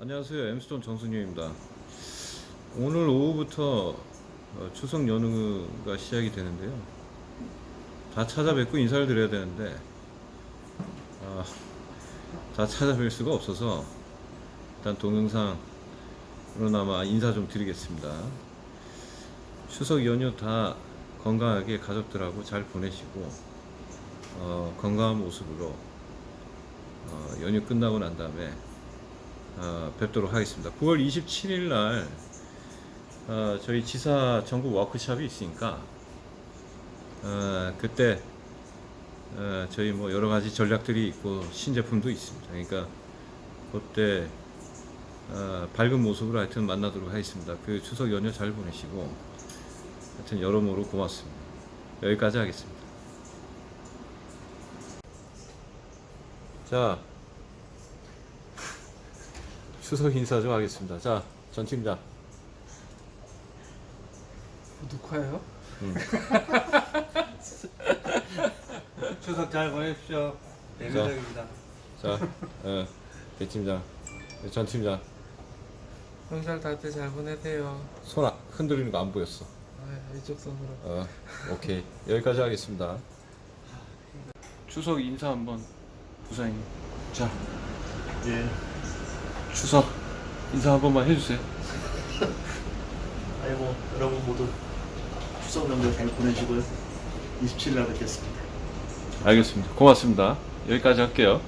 안녕하세요. 엠스톤 정순유입니다. 오늘 오후부터 어, 추석 연휴가 시작이 되는데요. 다 찾아뵙고 인사를 드려야 되는데 아, 다 찾아뵐 수가 없어서 일단 동영상으로나마 인사 좀 드리겠습니다. 추석 연휴 다 건강하게 가족들하고 잘 보내시고 어, 건강한 모습으로 어, 연휴 끝나고 난 다음에 어, 뵙도록 하겠습니다. 9월 27일 날 어, 저희 지사 전국 워크숍이 있으니까 어, 그때 어, 저희 뭐 여러 가지 전략들이 있고 신제품도 있습니다. 그러니까 그때 어, 밝은 모습으로 하여튼 만나도록 하겠습니다. 그 추석 연휴 잘 보내시고 하여튼 여러모로 고맙습니다. 여기까지 하겠습니다. 자, 추석 인사 좀 하겠습니다. 자, 전 팀장. 녹화예요? 음. 추석 잘 보내십시오. 내면적입니다. 자, 어, 대 팀장, 전 팀장. 명절 다들 잘 보내세요. 손 아- 흔들리는 거 안 보였어. 아, 이쪽 손으로. 어, 오케이. 여기까지 하겠습니다. 추석 인사 한번 부사님. 자, 예, 추석 인사 한 번만 해주세요. 아이고 여러분 모두 추석 명절 잘 보내시고요. 27일 날 뵙겠습니다. 알겠습니다. 고맙습니다. 여기까지 할게요.